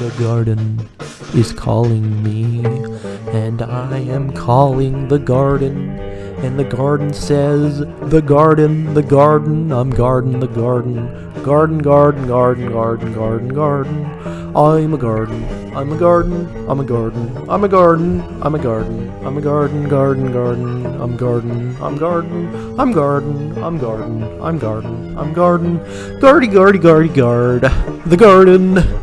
The garden is calling me, and I am calling the garden. And the garden says, the garden, the garden, I'm garden, the garden, garden, garden, garden, garden, garden, garden. I'm a garden, I'm a garden, I'm a garden, I'm a garden, I'm a garden, I'm a garden, garden, garden, I'm garden, I'm garden, I'm garden, I'm garden, I'm garden, I'm garden, gardy, gardy, gardy, guard, the garden.